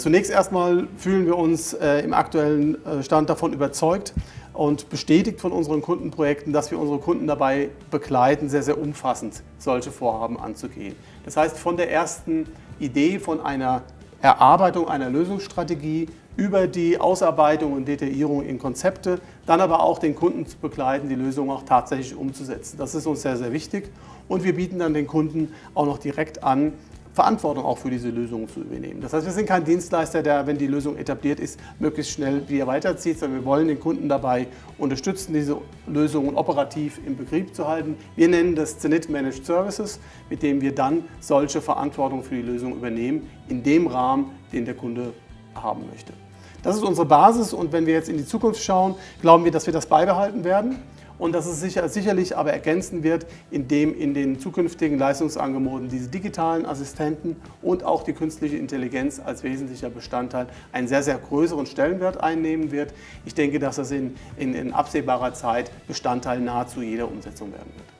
Zunächst erstmal fühlen wir uns äh, im aktuellen äh, Stand davon überzeugt und bestätigt von unseren Kundenprojekten, dass wir unsere Kunden dabei begleiten, sehr, sehr umfassend solche Vorhaben anzugehen. Das heißt, von der ersten Idee von einer Erarbeitung einer Lösungsstrategie über die Ausarbeitung und Detaillierung in Konzepte, dann aber auch den Kunden zu begleiten, die Lösung auch tatsächlich umzusetzen. Das ist uns sehr, sehr wichtig und wir bieten dann den Kunden auch noch direkt an, Verantwortung auch für diese Lösungen zu übernehmen. Das heißt, wir sind kein Dienstleister, der, wenn die Lösung etabliert ist, möglichst schnell wieder weiterzieht, sondern wir wollen den Kunden dabei unterstützen, diese Lösungen operativ im Betrieb zu halten. Wir nennen das Zenit Managed Services, mit dem wir dann solche Verantwortung für die Lösung übernehmen, in dem Rahmen, den der Kunde haben möchte. Das ist unsere Basis und wenn wir jetzt in die Zukunft schauen, glauben wir, dass wir das beibehalten werden und dass es sicher, sicherlich aber ergänzen wird, indem in den zukünftigen Leistungsangeboten diese digitalen Assistenten und auch die künstliche Intelligenz als wesentlicher Bestandteil einen sehr, sehr größeren Stellenwert einnehmen wird. Ich denke, dass das in, in, in absehbarer Zeit Bestandteil nahezu jeder Umsetzung werden wird.